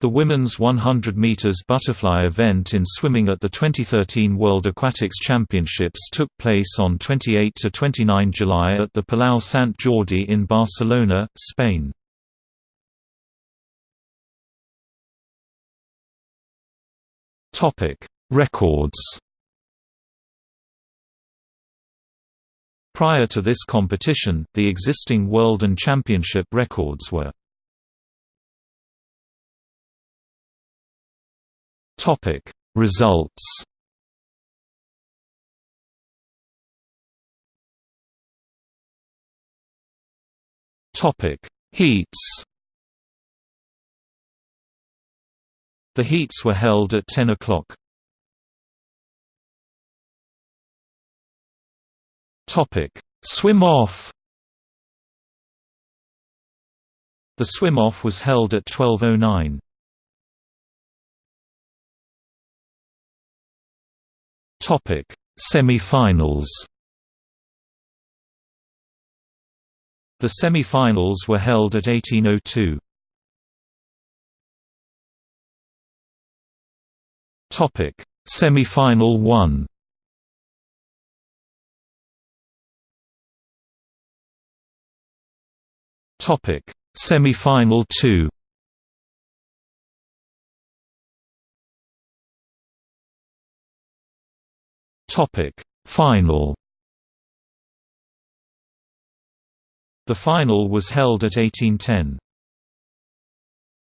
The women's 100 meters butterfly event in swimming at the 2013 World Aquatics Championships took place on 28 to 29 July at the Palau Sant Jordi in Barcelona, Spain. Topic: Records. Prior to this competition, the existing world and championship records were Topic Results Topic Heats The heats were held at 10 o'clock. Topic Swim off The swim off was held at 1209. Topic: Semi-finals. The semi-finals were held at 1802. Topic: Semi-final 1. Topic: Semi-final 2. Topic: Final. The final was held at 1810.